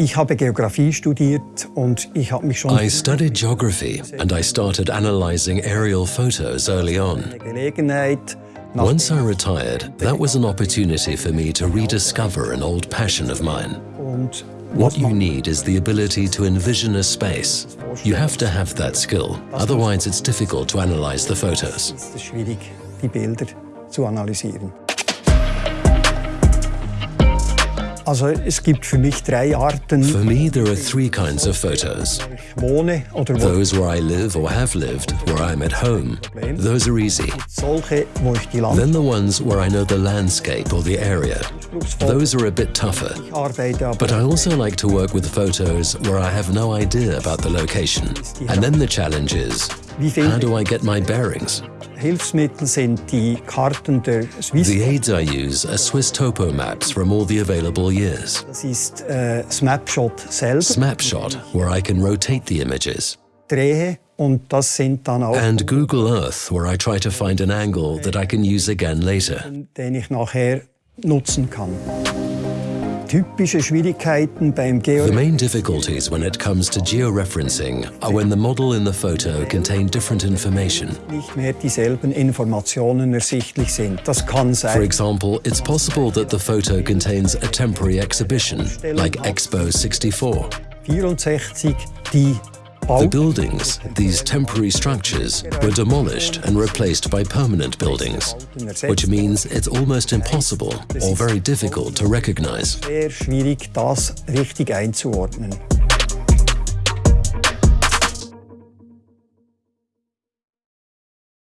Ich habe Geografie studiert und ich habe mich schon I studied geography and I started analyzing aerial photos early on. eine Gelegenheit nach Once I retired, that was an opportunity for me to rediscover an old passion of mine. What you need is the ability to envision a space. You have to have that skill, otherwise it's difficult to analyze the photos. Für mich drei Arten, For me, there are three kinds of photos. ich wohne oder wo Those where I live or have lived, where I'm at home. Those are easy. solche, wo ich die Then the ones where I know the landscape or the area. Those are a bit tougher. But I also like to work with photos where I have no idea about the location. And then the challenge is, how do I get my bearings? Hilfsmittel sind die Karten der Swiss. The aids I use are swisstopo maps from all the available years. Äh, Snapshot where I can rotate the images. drehe und das sind dann auch, And Google Earth, where I try to find an angle that I can use again later. The Geo main difficulties when it comes to georeferencing are when the model in the photo contain different information. nicht mehr dieselben Informationen ersichtlich sind. Das kann For example, it's possible that the photo contains a temporary exhibition, like Expo 64. 64, die The buildings, these temporary structures, were demolished and replaced by permanent buildings, which means it's almost impossible or very difficult to recognize.